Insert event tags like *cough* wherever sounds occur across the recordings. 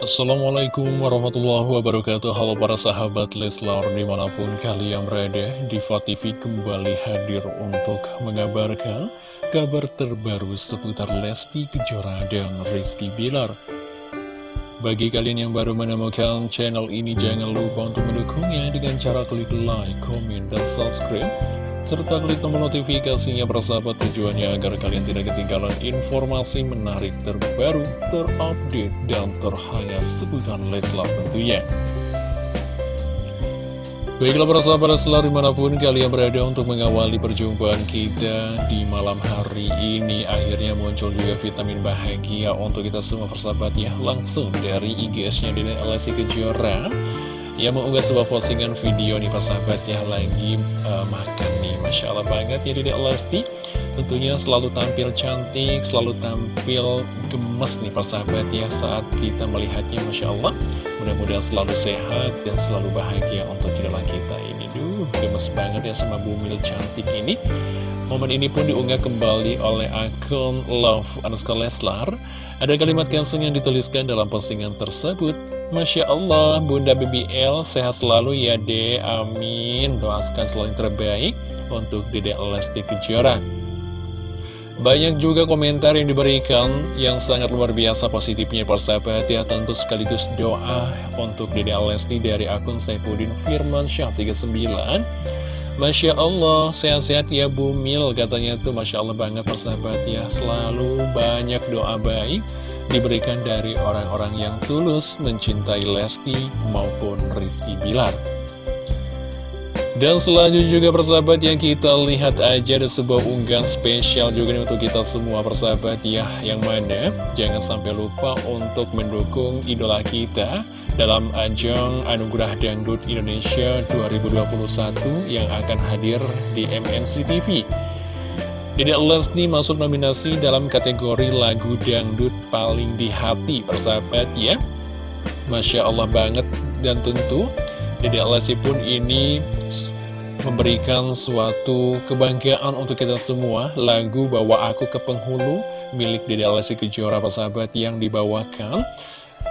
Assalamualaikum warahmatullahi wabarakatuh. Halo para sahabat Leslar di mana pun kalian berada Diva TV kembali hadir untuk mengabarkan kabar terbaru seputar Lesti Kejora dan Rizky Bilar. Bagi kalian yang baru menemukan channel ini jangan lupa untuk mendukungnya dengan cara klik like, comment, dan subscribe serta klik tombol notifikasinya persahabat tujuannya agar kalian tidak ketinggalan informasi menarik terbaru, terupdate, dan terhangat seputar Leslar tentunya. Baiklah para sahabat selalu di mana pun kalian berada untuk mengawali perjumpaan kita di malam hari ini Akhirnya muncul juga vitamin bahagia untuk kita semua persahabat ya. Langsung dari IGS-nya Dede Lesti Kejora. Yang mengunggah sebuah postingan video nih persahabat ya. Lagi uh, makan Masya Allah banget ya Dedek Lesti. Tentunya selalu tampil cantik, selalu tampil gemes nih persahabat ya Saat kita melihatnya Masya Allah Mudah-mudahan selalu sehat dan selalu bahagia untuk idola kita ini. Duh, gemes banget ya sama bumil cantik ini Momen ini pun diunggah kembali oleh akun Love Anuska Leslar. Ada kalimat caption yang dituliskan dalam postingan tersebut. Masya Allah, Bunda BBL sehat selalu ya deh, amin. Doakan selalu yang terbaik untuk Dede Lesti Kejora. Banyak juga komentar yang diberikan yang sangat luar biasa positifnya persahabat ya Tentu sekaligus doa untuk Dede Lesti dari akun Saipudin Firman Syah 39 Masya Allah, sehat-sehat ya Bu Mil. Katanya tuh Masya Allah banget persahabat ya. Selalu banyak doa baik diberikan dari orang-orang yang tulus mencintai Lesti maupun Rizky Bilar dan selanjutnya juga persahabat yang kita lihat aja ada sebuah unggahan spesial juga nih untuk kita semua persahabat ya. Yang mana jangan sampai lupa untuk mendukung idola kita dalam ajang Anugerah Dangdut Indonesia 2021 yang akan hadir di MNC TV Dedek Lesni masuk nominasi dalam kategori lagu dangdut paling di hati persahabat ya. Masya Allah banget. Dan tentu Dedek Lesti pun ini memberikan suatu kebanggaan untuk kita semua. Lagu Bawa Aku ke Penghulu milik Dedek Lesti Kejora persahabat yang dibawakan.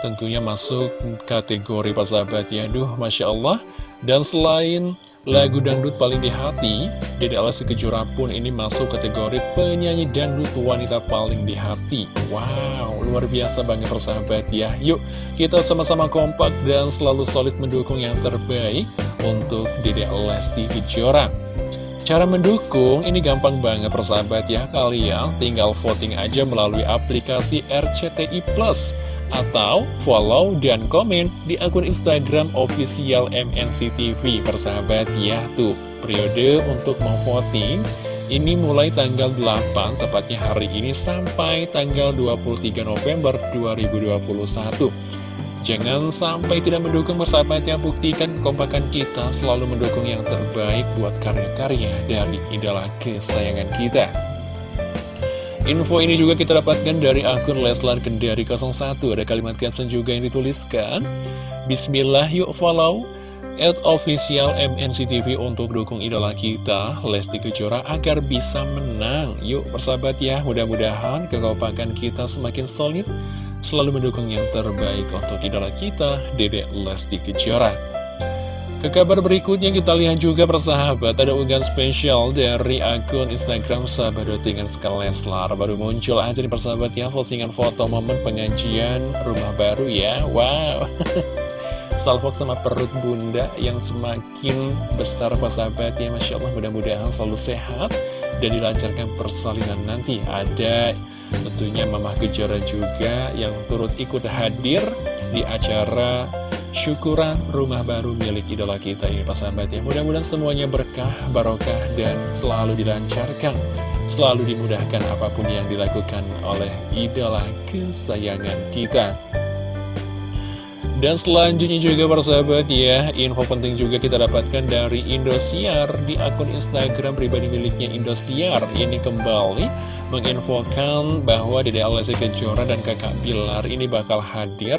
Tentunya masuk kategori persahabat ya. Duh Masya Allah. Dan selain lagu dangdut paling di hati, Dede Lesti Kejora pun ini masuk kategori penyanyi dangdut wanita paling di hati. Wow, luar biasa banget persahabat ya. Yuk, kita sama-sama kompak dan selalu solid mendukung yang terbaik untuk Dede Lesti Kejora. Cara mendukung ini gampang banget persahabat ya Kalian tinggal voting aja melalui aplikasi RCTI Plus atau follow dan komen di akun Instagram official MNC TV persahabat ya tuh periode untuk mau voting ini mulai tanggal 8 tepatnya hari ini sampai tanggal 23 November 2021 Jangan sampai tidak mendukung persahabatnya Buktikan kompakan kita selalu mendukung yang terbaik buat karya-karya dari idola kesayangan kita Info ini juga kita dapatkan dari akun Leslar Kendari 01 Ada kalimat caption juga yang dituliskan Bismillah yuk follow At official MNCTV untuk dukung idola kita Lesti Kejora agar bisa menang. Yuk persahabat ya Mudah-mudahan kekompakan kita semakin solid Selalu mendukung yang terbaik untuk idola kita Dedek Lesti Kejora ke kabar berikutnya kita lihat juga persahabat ada unggahan spesial dari akun Instagram sahabat dengan Leslar. Baru muncul aja nih persahabat ya postingan foto momen pengajian rumah baru ya. Wow. *laughs* Salvok sama perut bunda yang semakin besar persahabat ya Masya Allah mudah-mudahan selalu sehat dan dilancarkan persalinan nanti. Ada tentunya Mamah Gejora juga yang turut ikut hadir di acara syukuran rumah baru milik idola kita ini Pak sahabat ya. Mudah-mudahan semuanya berkah, barokah, dan selalu dilancarkan. Selalu dimudahkan apa pun yang dilakukan oleh idola kesayangan kita dan selanjutnya juga persahabat ya, info penting juga kita dapatkan dari Indosiar di akun Instagram pribadi miliknya Indosiar. Ini kembali menginfokan bahwa Dede Alessi Kejora dan kakak Bilar ini bakal hadir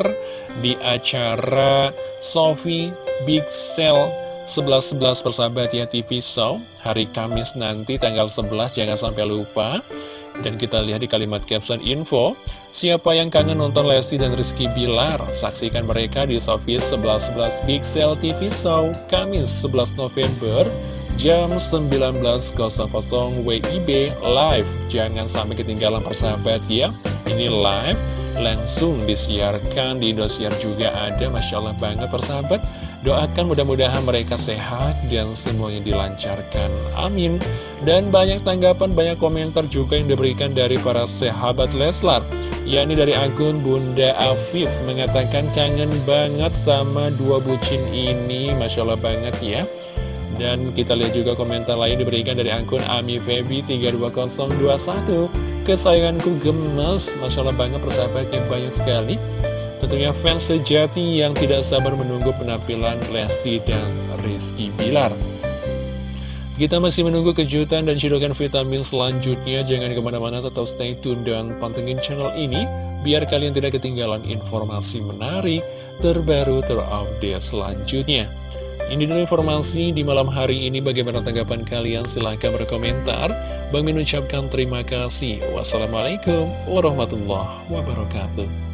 di acara Sofi Big Sale 11-11 persahabat ya TV Show hari Kamis nanti tanggal 11 jangan sampai lupa Dan kita lihat di kalimat caption info, siapa yang kangen nonton Lesti dan Rizky Bilar? Saksikan mereka di Sofis 1111 Pixel TV Show, Kamis 11 November, jam 19.00 WIB live. Jangan sampai ketinggalan persahabat ya, ini live langsung disiarkan di Indosiar juga ada Masya Allah banget persahabat Doakan mudah-mudahan mereka sehat dan semuanya dilancarkan. Amin. Dan banyak tanggapan, banyak komentar juga yang diberikan dari para sahabat Leslar. yakni dari akun Bunda Afif mengatakan kangen banget sama dua bucin ini. Masya Allah banget ya. Dan kita lihat juga komentar lain diberikan dari akun Ami Febi 32021 Kesayanganku gemes Masya Allah banget persahabatnya banyak sekali Tentunya fans sejati yang tidak sabar menunggu penampilan Lesti dan Rizky Bilar. Kita masih menunggu kejutan dan cidukan vitamin selanjutnya. Jangan ke mana-mana, tetap stay tune dan pantengin channel ini. Biar kalian tidak ketinggalan informasi menarik, terbaru, terupdate selanjutnya. Ini dulu informasi di malam hari ini. Bagaimana tanggapan kalian? Silahkan berkomentar. Bang Min ucapkan terima kasih. Wassalamualaikum warahmatullahi wabarakatuh.